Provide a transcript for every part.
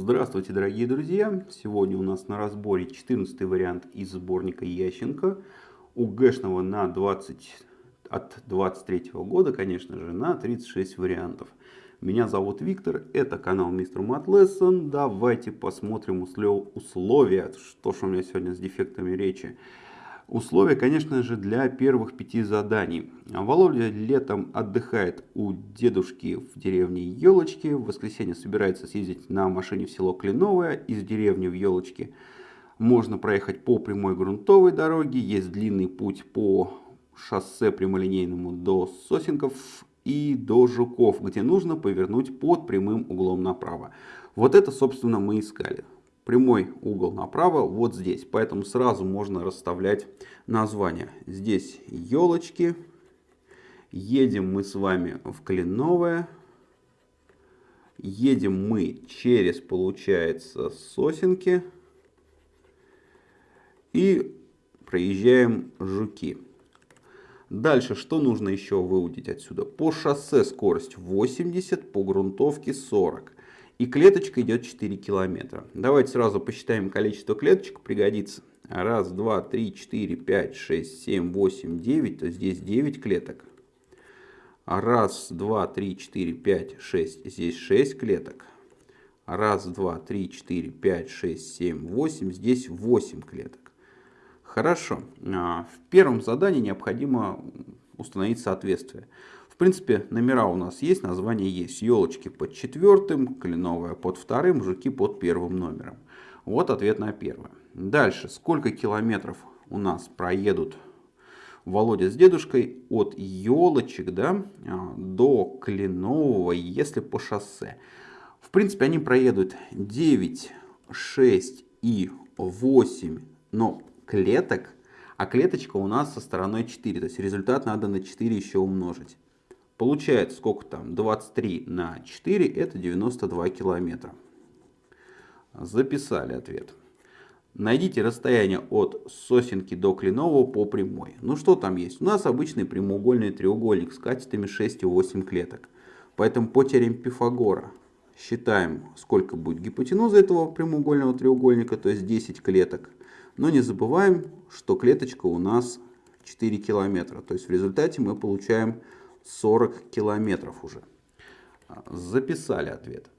Здравствуйте, дорогие друзья! Сегодня у нас на разборе 14 вариант из сборника Ященко. У Гэшного на 20, от 23 года, конечно же, на 36 вариантов. Меня зовут Виктор, это канал Мистер Мат Лессон. Давайте посмотрим условия, что же у меня сегодня с дефектами речи. Условия, конечно же, для первых пяти заданий. Володя летом отдыхает у дедушки в деревне Елочки. В воскресенье собирается съездить на машине в село Кленовое из деревни в Елочки. Можно проехать по прямой грунтовой дороге. Есть длинный путь по шоссе прямолинейному до Сосенков и до Жуков, где нужно повернуть под прямым углом направо. Вот это, собственно, мы искали прямой угол направо вот здесь. Поэтому сразу можно расставлять названия. Здесь елочки. Едем мы с вами в Кленовое. Едем мы через, получается, сосенки. И проезжаем Жуки. Дальше, что нужно еще выудить отсюда? По шоссе скорость 80, по грунтовке 40. И клеточка идет 4 километра. Давайте сразу посчитаем количество клеточек, пригодится. Раз, два, три, четыре, пять, шесть, семь, восемь, девять. То здесь 9 клеток. Раз, два, три, четыре, пять, шесть. Здесь 6 клеток. Раз, два, три, четыре, пять, шесть, семь, восемь. Здесь 8 клеток. Хорошо. А, в первом задании необходимо установить соответствие принципе, номера у нас есть, название есть. Елочки под четвертым, кленовая под вторым, жуки под первым номером. Вот ответ на первое. Дальше, сколько километров у нас проедут Володя с дедушкой от елочек да, а, до Кленового, если по шоссе. В принципе, они проедут 9, 6 и 8, но клеток, а клеточка у нас со стороной 4. То есть результат надо на 4 еще умножить. Получается, сколько там? 23 на 4, это 92 километра. Записали ответ. Найдите расстояние от сосенки до Кленового по прямой. Ну что там есть? У нас обычный прямоугольный треугольник с катетами 6 и 8 клеток. Поэтому по теореме Пифагора считаем, сколько будет гипотенуза этого прямоугольного треугольника, то есть 10 клеток. Но не забываем, что клеточка у нас 4 километра. То есть в результате мы получаем 40 километров уже. Записали ответ.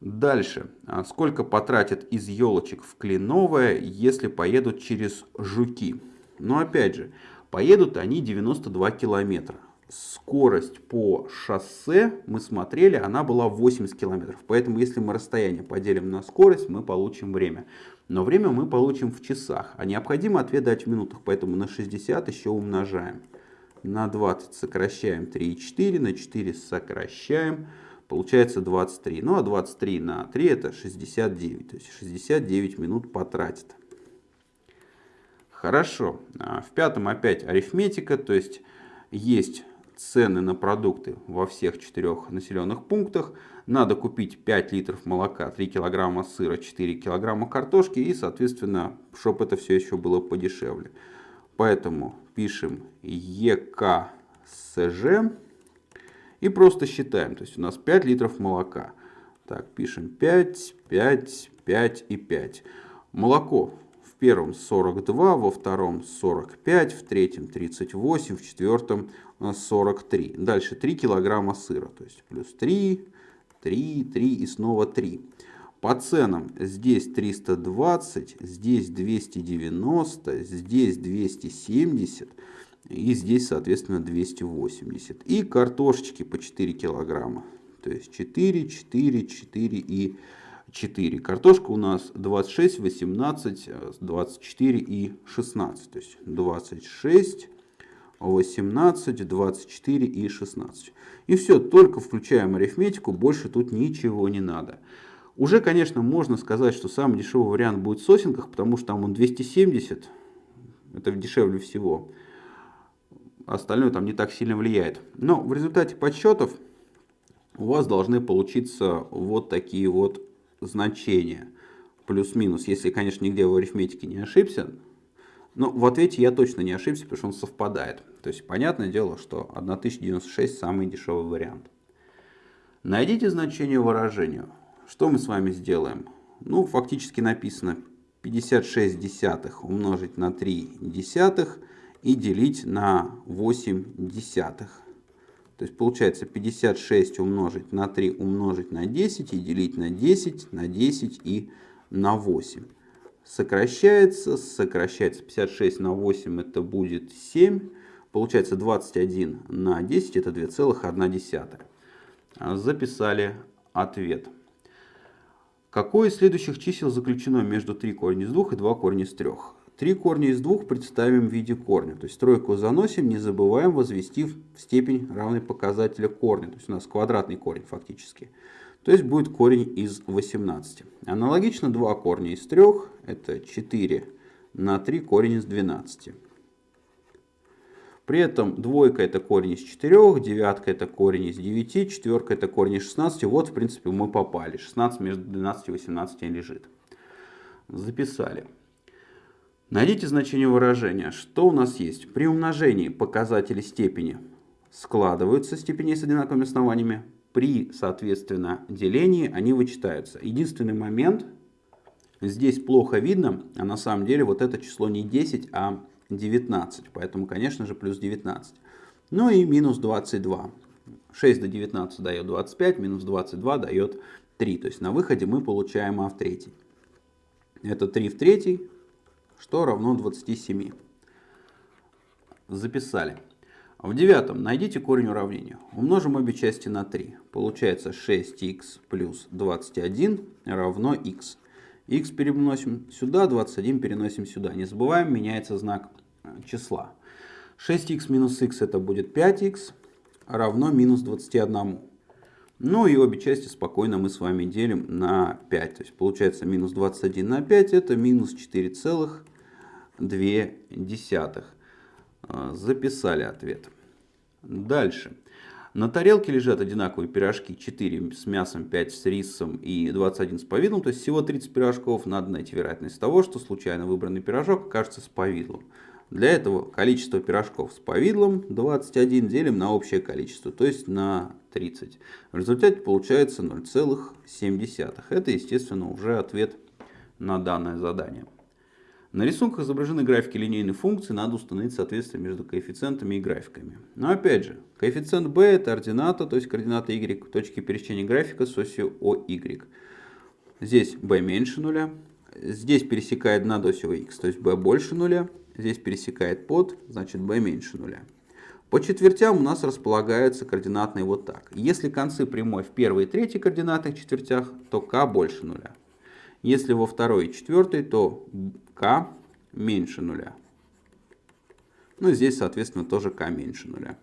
Дальше. А сколько потратят из елочек в Кленовое, если поедут через Жуки? Но опять же, поедут они 92 километра. Скорость по шоссе, мы смотрели, она была 80 километров. Поэтому если мы расстояние поделим на скорость, мы получим время. Но время мы получим в часах. А необходимо ответ дать в минутах, поэтому на 60 еще умножаем на 20 сокращаем 3,4, на 4 сокращаем, получается 23. Ну а 23 на 3 это 69, то есть 69 минут потратит. Хорошо, а в пятом опять арифметика, то есть есть цены на продукты во всех четырех населенных пунктах. Надо купить 5 литров молока, 3 килограмма сыра, 4 килограмма картошки и, соответственно, чтобы это все еще было подешевле. Поэтому пишем ЕКСЖ и просто считаем. То есть у нас 5 литров молока. Так, пишем 5, 5, 5 и 5. Молоко в первом 42, во втором 45, в третьем 38, в четвертом 43. Дальше 3 килограмма сыра. То есть плюс 3, 3, 3 и снова 3. По ценам здесь 320, здесь 290, здесь 270 и здесь, соответственно, 280. И картошечки по 4 килограмма. То есть 4, 4, 4 и 4. Картошка у нас 26, 18, 24 и 16. То есть 26, 18, 24 и 16. И все, только включаем арифметику, больше тут ничего не надо. Уже, конечно, можно сказать, что самый дешевый вариант будет в сосенках, потому что там он 270, это дешевле всего. Остальное там не так сильно влияет. Но в результате подсчетов у вас должны получиться вот такие вот значения. Плюс-минус, если, конечно, нигде в арифметике не ошибся. Но в ответе я точно не ошибся, потому что он совпадает. То есть, понятное дело, что 1096 самый дешевый вариант. Найдите значение выражению что мы с вами сделаем? Ну, фактически написано 56 десятых умножить на 3 десятых и делить на 8 десятых. То есть получается 56 умножить на 3 умножить на 10 и делить на 10, на 10 и на 8. Сокращается, сокращается 56 на 8 это будет 7. Получается 21 на 10 это 2,1. Записали ответ. Какое из следующих чисел заключено между 3 корня из 2 и 2 корня из 3? 3 корня из 2 представим в виде корня. То есть тройку заносим, не забываем возвести в степень равной показателя корня. То есть у нас квадратный корень фактически. То есть будет корень из 18. Аналогично 2 корня из 3, это 4 на 3 корень из 12. При этом двойка это корень из 4, девятка это корень из 9, четверка это корень из 16. Вот, в принципе, мы попали. 16 между 12 и 18 лежит. Записали. Найдите значение выражения. Что у нас есть? При умножении показатели степени складываются степеней с одинаковыми основаниями. При, соответственно, делении они вычитаются. Единственный момент, здесь плохо видно, а на самом деле вот это число не 10, а 19. Поэтому, конечно же, плюс 19. Ну и минус 22. 6 до 19 дает 25, минус 22 дает 3. То есть на выходе мы получаем а в третий. Это 3 в третий, что равно 27. Записали. В девятом найдите корень уравнения. Умножим обе части на 3. Получается 6х плюс 21 равно х x переносим сюда, 21 переносим сюда. Не забываем, меняется знак э, числа. 6х минус х это будет 5х равно минус 21. Ну и обе части спокойно мы с вами делим на 5. То есть получается минус 21 на 5 это минус 4,2. Э, записали ответ. Дальше. На тарелке лежат одинаковые пирожки, 4 с мясом, 5 с рисом и 21 с повидлом. То есть всего 30 пирожков. Надо найти вероятность того, что случайно выбранный пирожок окажется с повидлом. Для этого количество пирожков с повидлом 21 делим на общее количество, то есть на 30. В результате получается 0,7. Это, естественно, уже ответ на данное задание. На рисунках изображены графики линейной функции, надо установить соответствие между коэффициентами и графиками. Но опять же, коэффициент b это ордината, то есть координата y, точки пересечения графика с осью OY. Здесь b меньше нуля, здесь пересекает над осью x, то есть b больше нуля, здесь пересекает под, значит b меньше нуля. По четвертям у нас располагаются координатные вот так. Если концы прямой в первой и третьей координатных четвертях, то k больше нуля. Если во второй и четвертой, то k меньше нуля. Ну и здесь, соответственно, тоже k меньше нуля.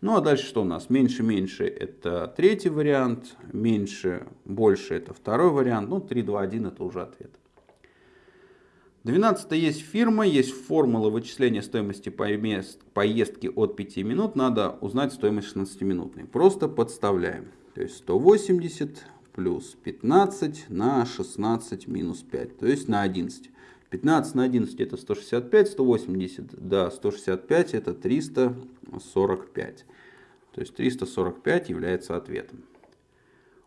Ну а дальше что у нас? Меньше-меньше это третий вариант, меньше, больше это второй вариант. Ну 3, 2, 1 это уже ответ. 12 есть фирма, есть формула вычисления стоимости поездки от 5 минут. Надо узнать стоимость 16-минутной. Просто подставляем. То есть 180 плюс 15 на 16 минус 5, то есть на 11. 15 на 11 это 165, 180 до 165 это 345. То есть 345 является ответом.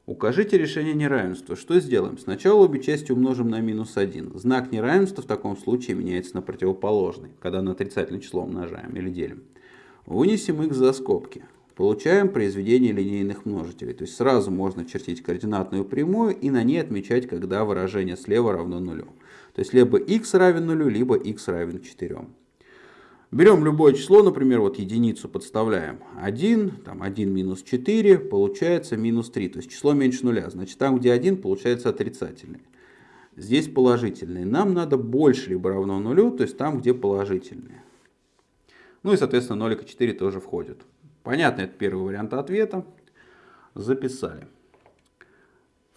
Укажите решение неравенства. Что сделаем? Сначала обе части умножим на минус 1. Знак неравенства в таком случае меняется на противоположный, когда на отрицательное число умножаем или делим. Вынесем их за скобки. Получаем произведение линейных множителей. То есть сразу можно чертить координатную прямую и на ней отмечать, когда выражение слева равно нулю. То есть либо x равен нулю, либо x равен 4. Берем любое число, например, вот единицу подставляем 1, там 1 минус 4, получается минус 3. То есть число меньше нуля. Значит, там, где 1, получается отрицательный. Здесь положительный. Нам надо больше либо равно нулю, то есть там, где положительные. Ну и, соответственно, 0,4 тоже входит. Понятно, это первый вариант ответа. Записали.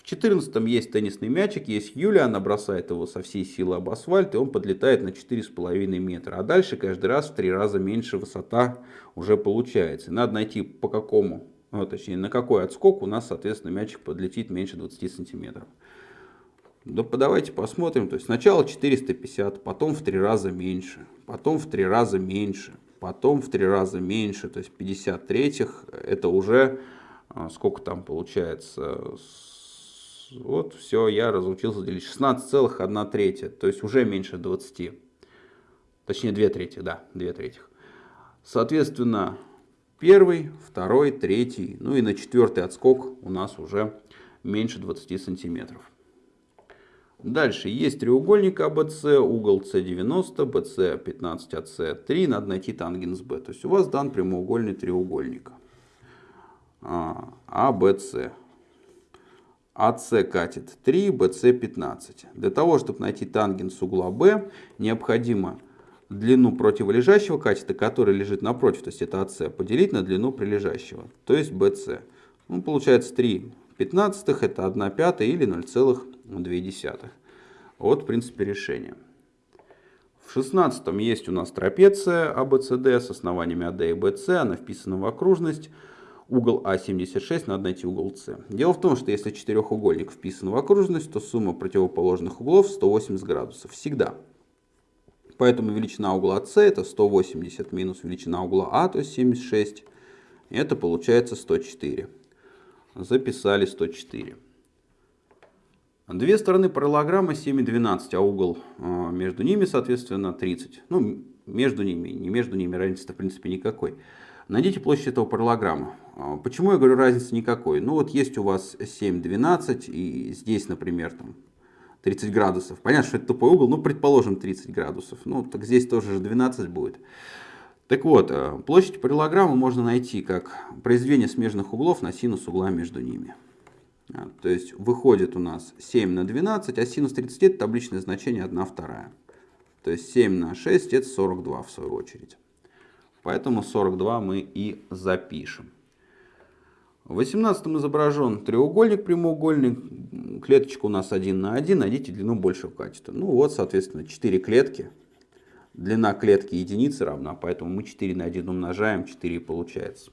14 есть теннисный мячик, есть Юля, она бросает его со всей силы об асфальт, и он подлетает на 4,5 метра. А дальше каждый раз в три раза меньше высота уже получается. надо найти по какому, ну, точнее на какой отскок у нас, соответственно, мячик подлетит меньше 20 сантиметров. Да давайте посмотрим. То есть сначала 450, потом в три раза меньше, потом в три раза меньше, потом в три раза меньше. То есть 50 третьих это уже а, сколько там получается вот все, я разучился делить 16,1 третья, то есть уже меньше 20. Точнее 2 трети, да, 2 третьих. Соответственно, первый, второй, третий, ну и на четвертый отскок у нас уже меньше 20 сантиметров. Дальше есть треугольник АБС, угол С90, БС 15 АС 3, надо найти тангенс Б. То есть у вас дан прямоугольный треугольник АБС. АС катет 3, БС 15. Для того, чтобы найти тангенс угла Б, необходимо длину противолежащего катета, который лежит напротив, то есть это АС, поделить на длину прилежащего, то есть БС. Ну, получается 3 пятнадцатых, это 1 пятая или 0,2. Вот, в принципе, решение. В шестнадцатом есть у нас трапеция ABCD с основаниями AD и BC, она вписана в окружность. Угол А76 надо найти угол С. Дело в том, что если четырехугольник вписан в окружность, то сумма противоположных углов 180 градусов. Всегда. Поэтому величина угла С это 180 минус величина угла А, то есть 76. Это получается 104. Записали 104. Две стороны параллограмма 7 и 12, а угол а, между ними, соответственно, 30. Ну, между ними, не между ними разницы в принципе никакой. Найдите площадь этого параллограмма. А, почему я говорю разницы никакой? Ну вот есть у вас 7, 12 и здесь, например, там 30 градусов. Понятно, что это тупой угол, ну, предположим, 30 градусов. Ну, так здесь тоже же 12 будет. Так вот, э, площадь параллограмма можно найти как произведение смежных углов на синус угла между ними. А, то есть выходит у нас 7 на 12, а синус 30 это табличное значение 1 вторая. То есть 7 на 6 это 42 в свою очередь. Поэтому 42 мы и запишем. В 18 изображен треугольник прямоугольник, клеточка у нас 1 на 1, найдите длину большего катета. Ну вот, соответственно, 4 клетки. Длина клетки единицы равна, поэтому мы 4 на 1 умножаем, 4 и получается.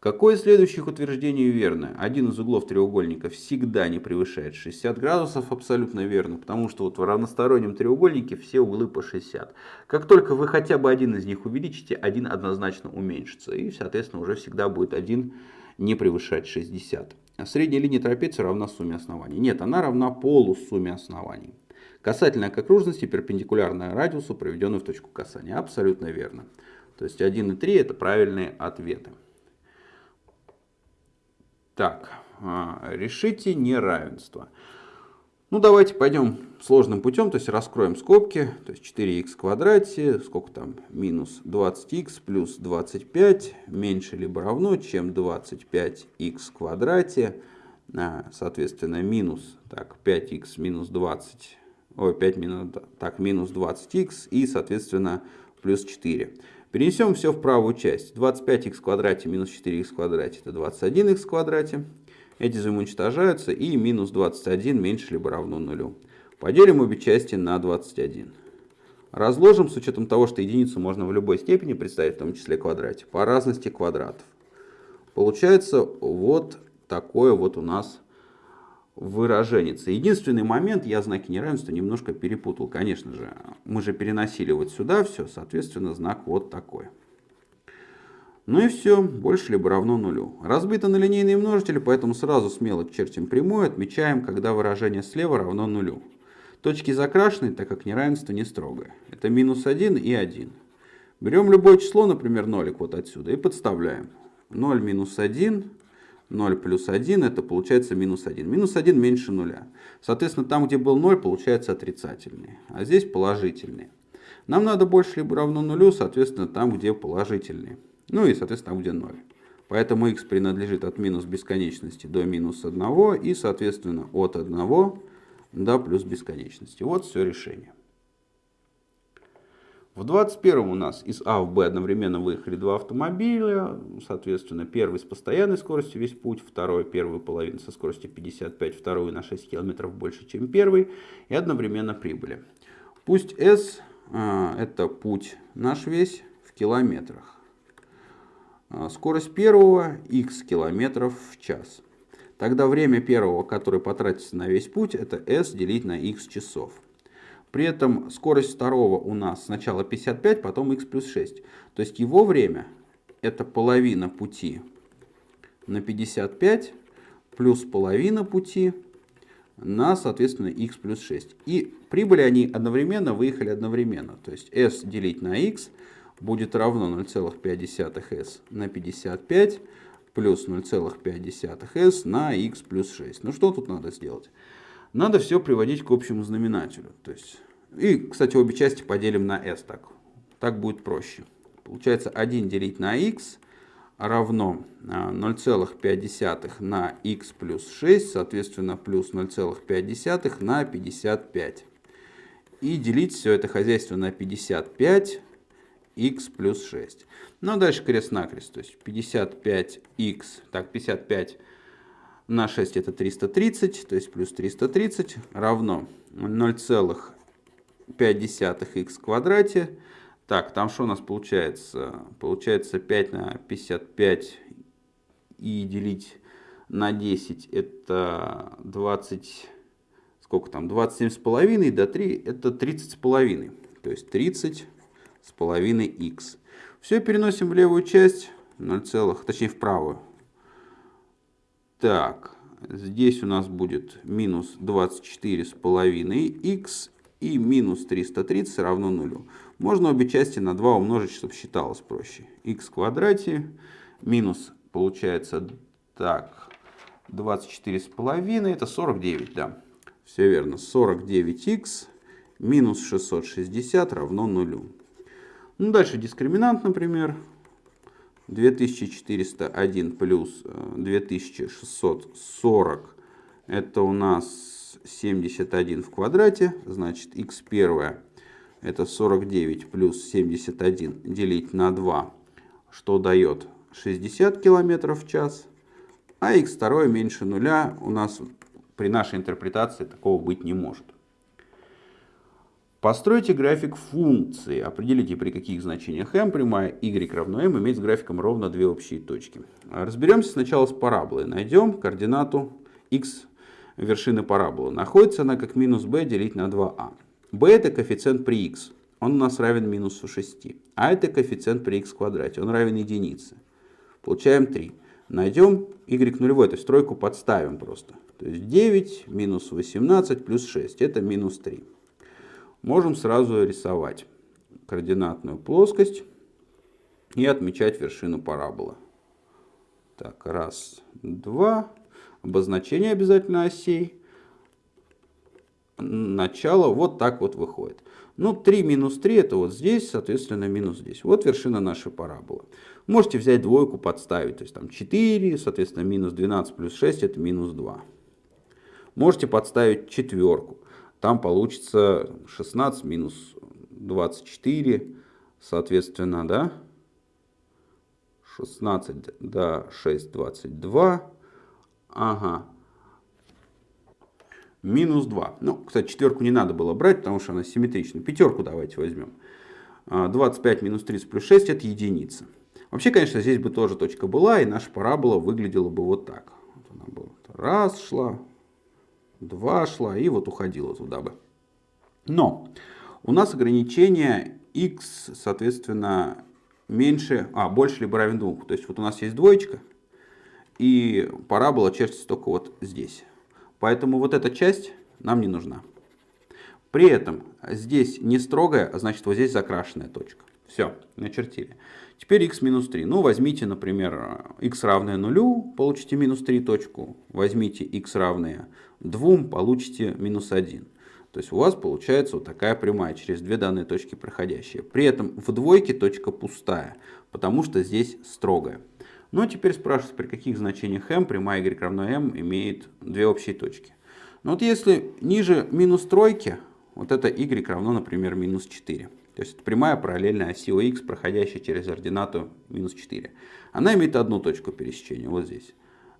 Какое из следующих утверждений верно? Один из углов треугольника всегда не превышает 60 градусов, абсолютно верно, потому что вот в равностороннем треугольнике все углы по 60. Как только вы хотя бы один из них увеличите, один однозначно уменьшится, и, соответственно, уже всегда будет один не превышать 60. А средняя линия трапеции равна сумме оснований. Нет, она равна полусумме оснований. Касательная к окружности перпендикулярная радиусу, проведенную в точку касания. Абсолютно верно. То есть 1 и 3 это правильные ответы. Так, а, решите неравенство. Ну, давайте пойдем сложным путем, то есть раскроем скобки, то есть 4х в квадрате, сколько там, минус 20х плюс 25, меньше либо равно, чем 25х в квадрате, а, соответственно, минус, так, 5х минус 20, ой, 5 минус, так, минус 20х и, соответственно, плюс 4. Перенесем все в правую часть. 25х в квадрате минус 4х в квадрате это 21х в квадрате. Эти взаимоуничтожаются и минус 21 меньше либо равно нулю. Поделим обе части на 21. Разложим с учетом того, что единицу можно в любой степени представить, в том числе квадрате, по разности квадратов. Получается вот такое вот у нас выраженец. Единственный момент, я знаки неравенства немножко перепутал. Конечно же, мы же переносили вот сюда все, соответственно, знак вот такой. Ну и все, больше либо равно нулю. Разбито на линейные множители, поэтому сразу смело чертим прямую, отмечаем, когда выражение слева равно нулю. Точки закрашены, так как неравенство не строгое. Это минус 1 и 1. Берем любое число, например, нолик вот отсюда, и подставляем. 0 минус 1 0 плюс 1, это получается минус 1. Минус 1 меньше нуля. Соответственно, там, где был 0, получается отрицательный. А здесь положительный. Нам надо больше либо равно нулю, соответственно, там, где положительный. Ну и, соответственно, там, где 0. Поэтому x принадлежит от минус бесконечности до минус 1 и, соответственно, от 1 до плюс бесконечности. Вот все решение. В 21 у нас из А в Б одновременно выехали два автомобиля. Соответственно, первый с постоянной скоростью весь путь, второй первую половину со скоростью 55, вторую на 6 км больше, чем первый. И одновременно прибыли. Пусть S а, это путь наш весь в километрах. А, скорость первого x километров в час. Тогда время первого, которое потратится на весь путь, это s делить на x часов. При этом скорость второго у нас сначала 55, потом x плюс 6. То есть его время это половина пути на 55 плюс половина пути на, соответственно, x плюс 6. И прибыли они одновременно, выехали одновременно. То есть s делить на x будет равно 0,5s на 55 плюс 0,5s на x плюс 6. Ну что тут надо сделать? Надо все приводить к общему знаменателю. То есть, и, кстати, обе части поделим на s. Так, так будет проще. Получается 1 делить на x равно 0,5 а, на x плюс 6, соответственно, плюс 0,5 на 55. И делить все это хозяйство на 55 x плюс 6. Ну, а дальше крест-накрест. То есть 55x, так, 55 на 6 это 330, то есть плюс 330 равно 0,5x в квадрате. Так, там что у нас получается? Получается 5 на 55 и делить на 10 это 20, сколько там, 27 с половиной до 3 это 30 с половиной. То есть 30 с половиной x. Все переносим в левую часть, 0, точнее в правую. Так, здесь у нас будет минус 24 с половиной x и минус 330 равно нулю. Можно обе части на 2 умножить, чтобы считалось проще. x в квадрате минус получается так 24 с половиной это 49, да. Все верно. 49x минус 660 равно нулю. Ну, дальше дискриминант, например. 2401 плюс 2640. Э, это у нас 71 в квадрате. Значит, x первое это 49 плюс 71 делить на 2, что дает 60 км в час. А x второе меньше нуля у нас при нашей интерпретации такого быть не может. Постройте график функции. Определите, при каких значениях m прямая y равно m имеет с графиком ровно две общие точки. Разберемся сначала с параболой. Найдем координату x вершины параболы. Находится она как минус b делить на 2a. b это коэффициент при x. Он у нас равен минусу 6. А это коэффициент при x квадрате. Он равен единице. Получаем 3. Найдем y нулевой, то есть тройку подставим просто. То есть 9 минус 18 плюс 6. Это минус 3 можем сразу рисовать координатную плоскость и отмечать вершину параболы. Так, раз, два. Обозначение обязательно осей. Начало вот так вот выходит. Ну, 3 минус 3 это вот здесь, соответственно, минус здесь. Вот вершина нашей параболы. Можете взять двойку, подставить. То есть там 4, соответственно, минус 12 плюс 6 это минус 2. Можете подставить четверку. Там получится 16 минус 24, соответственно, да? 16 до 6, 22. Ага. Минус 2. Ну, кстати, четверку не надо было брать, потому что она симметрична. Пятерку давайте возьмем. 25 а, минус 30 плюс 6 это единица. Вообще, конечно, здесь бы тоже точка была, и наша парабола выглядела бы вот так. Вот она бы раз шла, 2 шла и вот уходила туда бы. Но у нас ограничение x, соответственно, меньше, а, больше либо равен 2. То есть вот у нас есть двоечка, и парабола чертится только вот здесь. Поэтому вот эта часть нам не нужна. При этом здесь не строгая, а значит вот здесь закрашенная точка. Все, начертили. Теперь x минус 3. Ну, возьмите, например, x равное нулю, получите минус 3 точку. Возьмите x равное 2, получите минус 1. То есть у вас получается вот такая прямая через две данные точки проходящая. При этом в двойке точка пустая, потому что здесь строгая. Ну а теперь спрашивается, при каких значениях m прямая y равно m имеет две общие точки. Ну вот если ниже минус тройки, вот это y равно, например, минус 4. То есть это прямая параллельная оси ОХ, проходящая через ординату минус 4. Она имеет одну точку пересечения, вот здесь.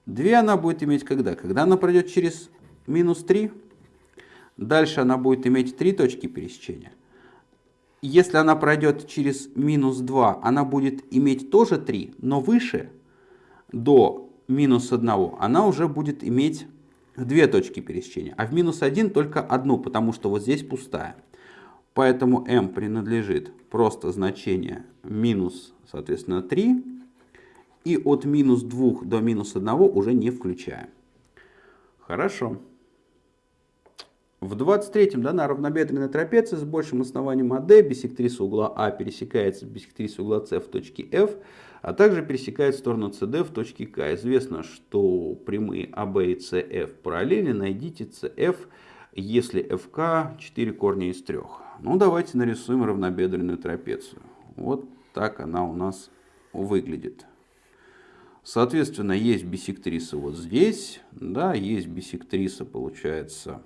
Две она будет иметь когда? Когда она пройдет через минус 3. Дальше она будет иметь три точки пересечения. Если она пройдет через минус 2, она будет иметь тоже 3, но выше, до минус 1, она уже будет иметь две точки пересечения. А в минус 1 только одну, потому что вот здесь пустая. Поэтому m принадлежит просто значение минус, соответственно, 3. И от минус 2 до минус 1 уже не включаем. Хорошо. В 23-м дана равнобедренная трапеция с большим основанием АД, бисектриса угла А пересекается с бисектрисой угла С в точке F, а также пересекает сторону CD в точке К. Известно, что прямые АБ и CF параллельны, найдите CF, если FK 4 корня из 3. Ну, давайте нарисуем равнобедренную трапецию. Вот так она у нас выглядит. Соответственно, есть бисектриса вот здесь, да, есть бисектриса, получается,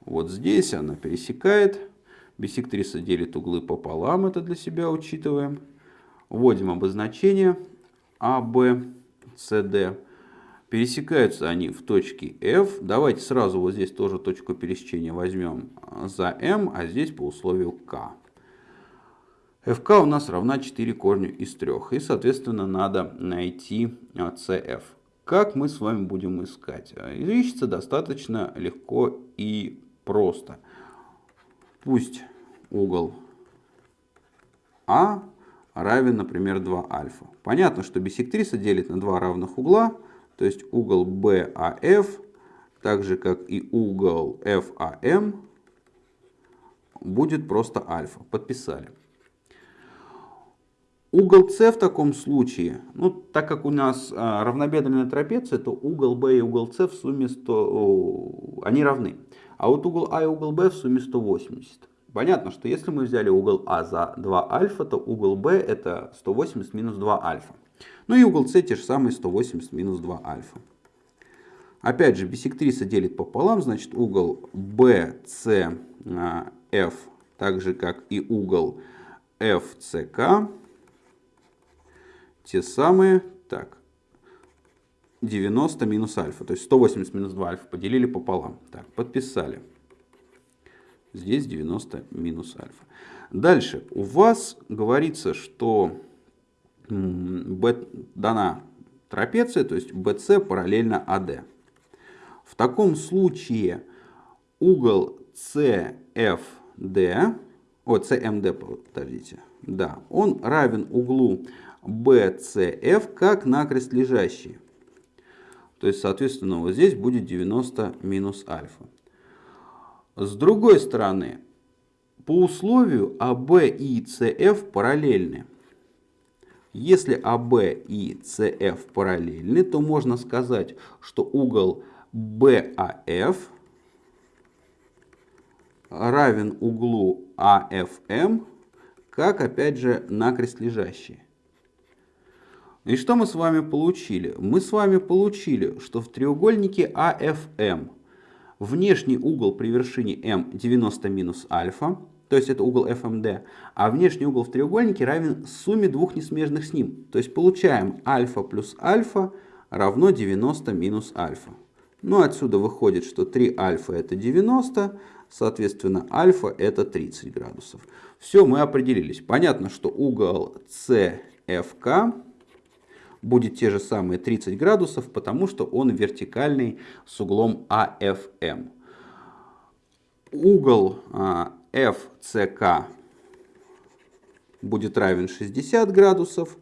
вот здесь она пересекает. Бисектриса делит углы пополам, это для себя учитываем. Вводим обозначение А, Б, С, Д. Пересекаются они в точке F. Давайте сразу вот здесь тоже точку пересечения возьмем за M, а здесь по условию K. FK у нас равна 4 корню из 3. И, соответственно, надо найти CF. Как мы с вами будем искать? Ищется достаточно легко и просто. Пусть угол А равен, например, 2 альфа. Понятно, что бисектриса делит на два равных угла, то есть угол BAF, так же как и угол FAM, будет просто альфа. Подписали. Угол С в таком случае, ну, так как у нас а, равнобедренная трапеция, то угол Б и угол С в сумме 100, они равны. А вот угол А и угол Б в сумме 180. Понятно, что если мы взяли угол А за 2 альфа, то угол Б это 180 минус 2 альфа. Ну и угол С те же самые 180 минус 2 альфа. Опять же, бисектриса делит пополам, значит угол BCF, а, так же как и угол FCK, те самые, так, 90 минус альфа, то есть 180 минус 2 альфа поделили пополам. Так, подписали. Здесь 90 минус альфа. Дальше, у вас говорится, что дана трапеция, то есть BC параллельно AD. В таком случае угол CFD, о, CMD, подождите, да, он равен углу BCF как накрест лежащий. То есть, соответственно, вот здесь будет 90 минус альфа. С другой стороны, по условию АБ и СФ параллельны. Если АБ и СФ параллельны, то можно сказать, что угол БАФ равен углу АФМ, как опять же накрест лежащий. И что мы с вами получили? Мы с вами получили, что в треугольнике АФМ внешний угол при вершине М 90 минус альфа, то есть это угол FMD, а внешний угол в треугольнике равен сумме двух несмежных с ним. То есть получаем альфа плюс альфа равно 90 минус альфа. Ну отсюда выходит, что 3 альфа это 90, соответственно альфа это 30 градусов. Все, мы определились. Понятно, что угол CFK будет те же самые 30 градусов, потому что он вертикальный с углом АФМ. Угол FCK будет равен 60 градусов,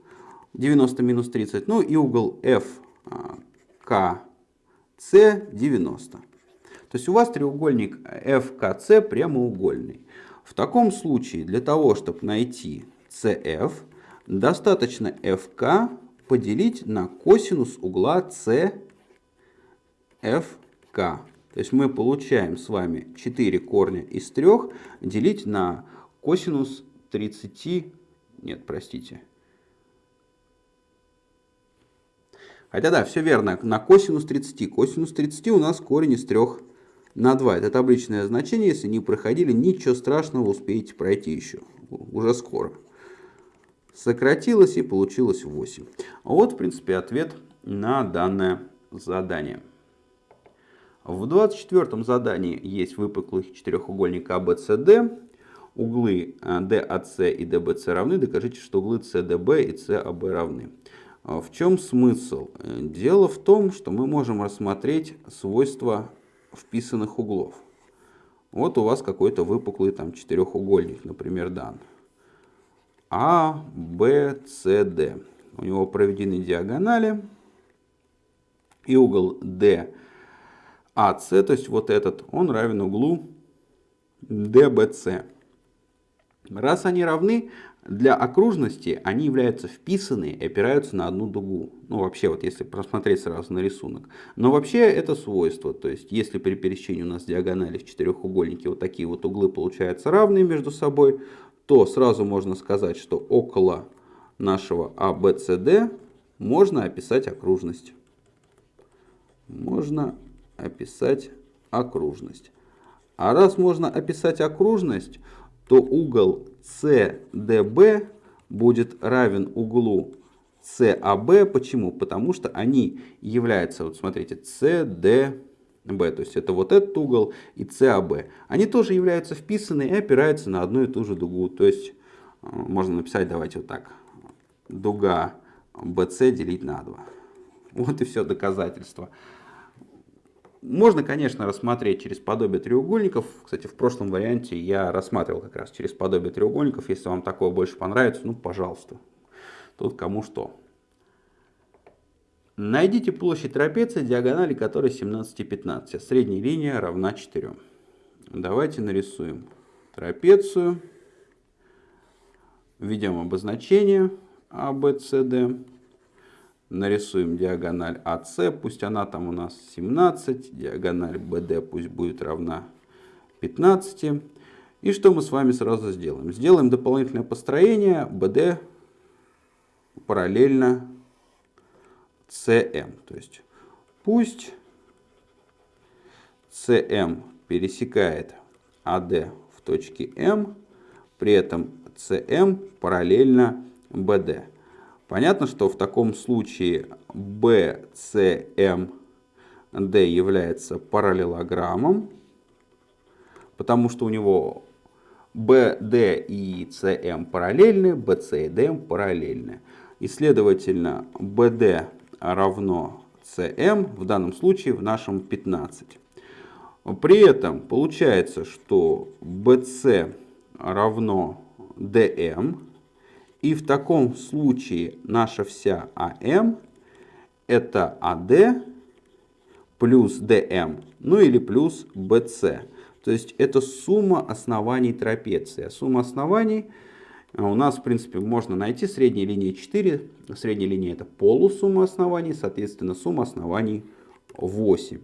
90 минус 30, ну и угол FKC 90. То есть у вас треугольник FKC прямоугольный. В таком случае для того, чтобы найти CF, достаточно FK поделить на косинус угла CFK. То есть мы получаем с вами 4 корня из 3 делить на косинус 30, нет, простите. Хотя да, все верно, на косинус 30. Косинус 30 у нас корень из 3 на 2. Это табличное значение, если не проходили, ничего страшного, успеете пройти еще, уже скоро сократилось и получилось 8. Вот, в принципе, ответ на данное задание. В 24 задании есть выпуклый четырехугольник ABCD. Углы DAC э, и DBC равны. Докажите, что углы CDB и CAB равны. А в чем смысл? Дело в том, что мы можем рассмотреть свойства вписанных углов. Вот у вас какой-то выпуклый там четырехугольник, например, дан. А, Б, С, Д. У него проведены диагонали. И угол D, АС, то есть вот этот, он равен углу DBC. Раз они равны, для окружности они являются вписаны и опираются на одну дугу. Ну, вообще, вот если просмотреть сразу на рисунок. Но вообще это свойство. То есть, если при пересечении у нас диагонали в четырехугольнике вот такие вот углы получаются равные между собой, то сразу можно сказать, что около нашего ABCD можно описать окружность. Можно описать окружность. А раз можно описать окружность, то угол CDB будет равен углу CAB. Почему? Потому что они являются, вот смотрите, CDB, то есть это вот этот угол и CAB. Они тоже являются вписаны и опираются на одну и ту же дугу. То есть э, можно написать, давайте вот так, дуга BC делить на 2. Вот и все доказательство. Можно, конечно, рассмотреть через подобие треугольников. Кстати, в прошлом варианте я рассматривал как раз через подобие треугольников. Если вам такое больше понравится, ну, пожалуйста. Тут кому что. Найдите площадь трапеции, диагонали которой 17 и 15. А средняя линия равна 4. Давайте нарисуем трапецию. Введем обозначение ABCD. Нарисуем диагональ АС, пусть она там у нас 17, диагональ BD пусть будет равна 15. И что мы с вами сразу сделаем? Сделаем дополнительное построение BD параллельно CM. То есть пусть CM пересекает AD в точке M, при этом CM параллельно BD. Понятно, что в таком случае BCMD является параллелограммом, потому что у него BD и CM параллельны, BC и DM параллельны. И следовательно, BD равно CM, в данном случае в нашем 15. При этом получается, что BC равно DM, и в таком случае наша вся АМ это АД плюс ДМ, ну или плюс БС. То есть это сумма оснований трапеции. А сумма оснований а, у нас, в принципе, можно найти средней линии 4. Средняя линия это полусумма оснований, соответственно, сумма оснований 8.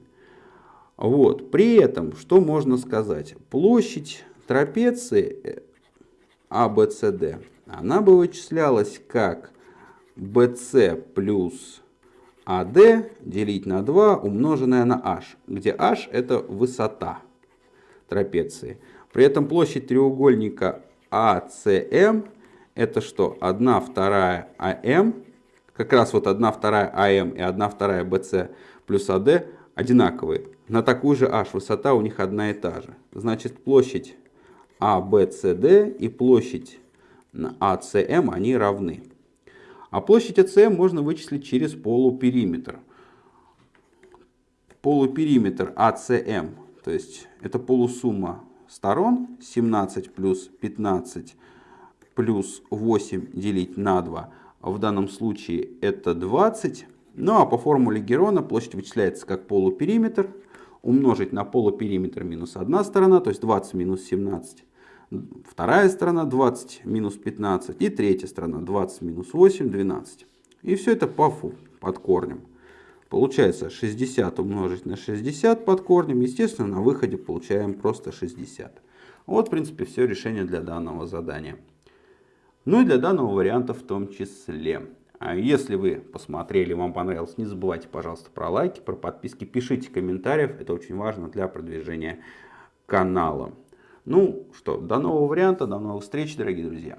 Вот. При этом, что можно сказать? Площадь трапеции ABCD она бы вычислялась как BC плюс AD делить на 2 умноженное на h, где h это высота трапеции. При этом площадь треугольника ACM это что? 1 вторая АМ, как раз вот 1 вторая АМ и 1 вторая BC плюс AD одинаковые. На такую же h высота у них одна и та же. Значит площадь ABCD и площадь АСМ они равны. А площадь АСМ можно вычислить через полупериметр. Полупериметр АСМ, то есть это полусумма сторон 17 плюс 15 плюс 8 делить на 2. В данном случае это 20. Ну а по формуле Герона площадь вычисляется как полупериметр. Умножить на полупериметр минус одна сторона, то есть 20 минус 17 Вторая сторона 20 минус 15 и третья сторона 20 минус 8, 12. И все это по фу, под корнем. Получается 60 умножить на 60 под корнем. Естественно, на выходе получаем просто 60. Вот, в принципе, все решение для данного задания. Ну и для данного варианта в том числе. А если вы посмотрели, вам понравилось, не забывайте, пожалуйста, про лайки, про подписки, пишите комментариев. Это очень важно для продвижения канала. Ну что, до нового варианта, до новых встреч, дорогие друзья.